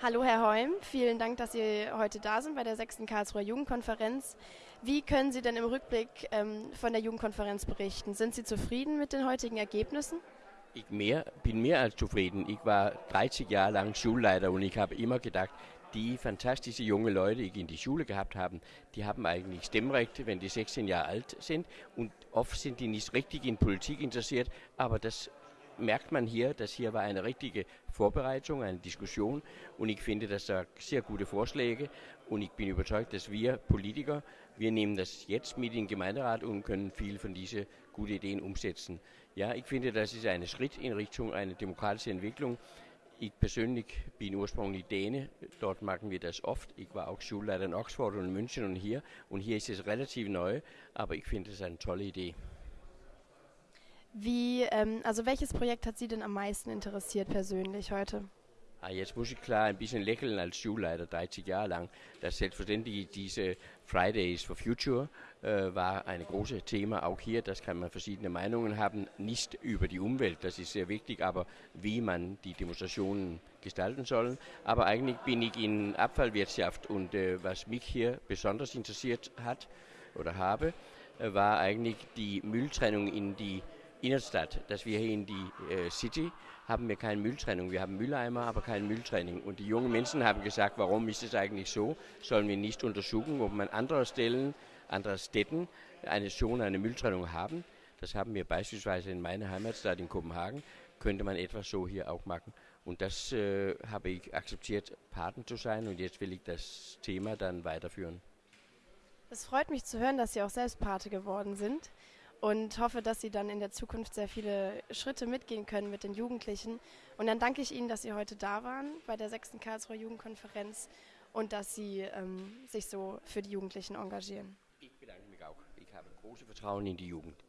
Hallo Herr Heum, vielen Dank, dass Sie heute da sind bei der 6. Karlsruher Jugendkonferenz. Wie können Sie denn im Rückblick ähm, von der Jugendkonferenz berichten? Sind Sie zufrieden mit den heutigen Ergebnissen? Ich mehr, bin mehr als zufrieden. Ich war 30 Jahre lang Schulleiter und ich habe immer gedacht, die fantastischen junge Leute, die in die Schule gehabt haben, die haben eigentlich Stimmrecht, wenn die 16 Jahre alt sind. Und oft sind die nicht richtig in Politik interessiert, aber das merkt man hier, dass hier war eine richtige Vorbereitung, eine Diskussion und ich finde, dass da sehr gute Vorschläge und ich bin überzeugt, dass wir Politiker, wir nehmen das jetzt mit in den Gemeinderat und können viel von diesen guten Ideen umsetzen. Ja, ich finde, das ist ein Schritt in Richtung einer demokratischen Entwicklung. Ich persönlich bin ursprünglich Däne, dort machen wir das oft. Ich war auch Schulleiter in Oxford und München und hier. Und hier ist es relativ neu, aber ich finde es eine tolle Idee. Wie, ähm, also welches Projekt hat Sie denn am meisten interessiert persönlich heute? Ah, jetzt muss ich klar ein bisschen lächeln als Schulleiter, 30 Jahre lang. Das selbstverständlich diese Fridays for Future äh, war ein großes Thema, auch hier, das kann man verschiedene Meinungen haben, nicht über die Umwelt, das ist sehr wichtig, aber wie man die Demonstrationen gestalten soll. Aber eigentlich bin ich in Abfallwirtschaft und äh, was mich hier besonders interessiert hat oder habe, äh, war eigentlich die Mülltrennung in die Innenstadt, dass wir hier in die äh, City haben wir keine Mülltrennung. Wir haben Mülleimer, aber keine Mülltrennung. Und die jungen Menschen haben gesagt, warum ist es eigentlich so? Sollen wir nicht untersuchen, ob man andere Stellen, andere Städten eine schon eine Mülltrennung haben? Das haben wir beispielsweise in meiner Heimatstadt in Kopenhagen. Könnte man etwas so hier auch machen. Und das äh, habe ich akzeptiert, Paten zu sein. Und jetzt will ich das Thema dann weiterführen. Es freut mich zu hören, dass Sie auch selbst Pate geworden sind und hoffe, dass Sie dann in der Zukunft sehr viele Schritte mitgehen können mit den Jugendlichen. Und dann danke ich Ihnen, dass Sie heute da waren bei der 6. Karlsruher Jugendkonferenz und dass Sie ähm, sich so für die Jugendlichen engagieren. Ich bedanke mich auch. Ich habe großes Vertrauen in die Jugend.